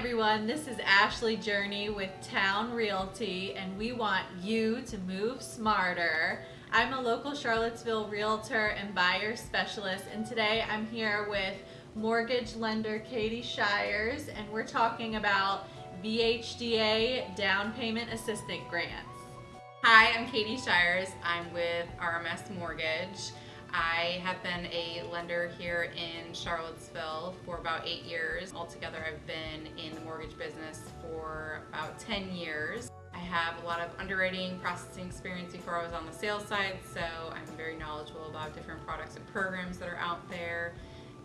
everyone, this is Ashley Journey with Town Realty and we want you to move smarter. I'm a local Charlottesville realtor and buyer specialist and today I'm here with mortgage lender Katie Shires and we're talking about VHDA down payment assistance grants. Hi, I'm Katie Shires. I'm with RMS Mortgage. I have been a lender here in Charlottesville for about eight years. Altogether, I've been in the mortgage business for about 10 years. I have a lot of underwriting processing experience before I was on the sales side, so I'm very knowledgeable about different products and programs that are out there.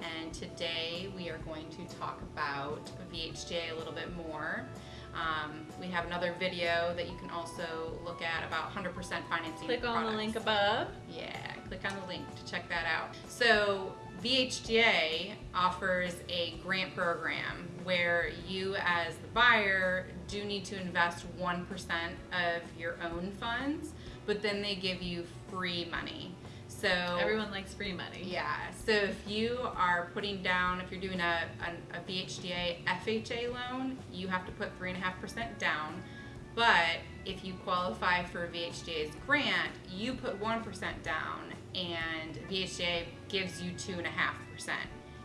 And today we are going to talk about VHDA a little bit more. Um, we have another video that you can also look at about 100% financing Click on products. the link above. Yeah, click on the link to check that out. So VHDA offers a grant program where you as the buyer do need to invest 1% of your own funds, but then they give you free money. So Everyone likes free money. yeah, so if you are putting down, if you're doing a, a, a VHDA FHA loan, you have to put 3.5% down. But if you qualify for VHDA's grant, you put 1% down and VHDA gives you 2.5%.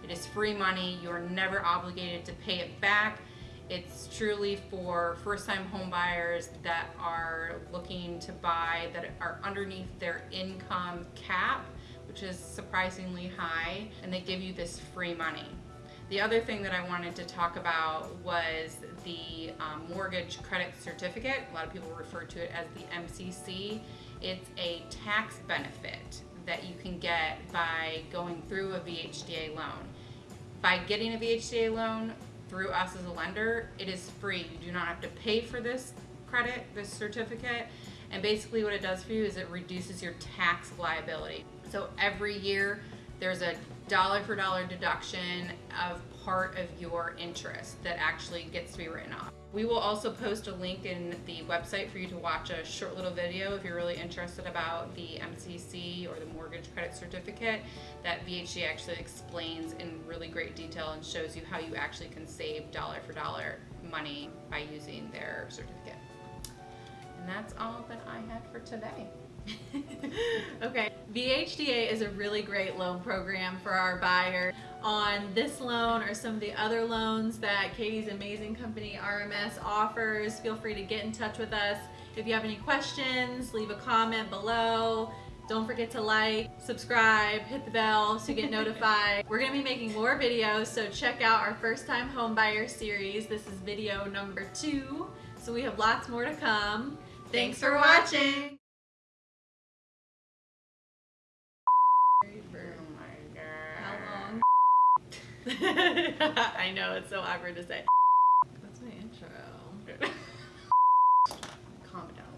It is free money, you're never obligated to pay it back. It's truly for first-time home buyers that are looking to buy that are underneath their income cap, which is surprisingly high, and they give you this free money. The other thing that I wanted to talk about was the um, mortgage credit certificate. A lot of people refer to it as the MCC. It's a tax benefit that you can get by going through a VHDA loan. By getting a VHDA loan, through us as a lender, it is free. You do not have to pay for this credit, this certificate. And basically what it does for you is it reduces your tax liability. So every year there's a dollar for dollar deduction of part of your interest that actually gets to be written off. We will also post a link in the website for you to watch a short little video if you're really interested about the MCC or the mortgage credit certificate that VHD actually explains in really great detail and shows you how you actually can save dollar for dollar money by using their certificate. And that's all that I had for today. okay, VHDA is a really great loan program for our buyer. On this loan or some of the other loans that Katie's amazing company RMS offers, feel free to get in touch with us. If you have any questions, leave a comment below. Don't forget to like, subscribe, hit the bell to get notified. We're gonna be making more videos, so check out our first time homebuyer series. This is video number two, so we have lots more to come. Thanks, for watching. I know, it's so awkward to say. That's my intro. Calm down.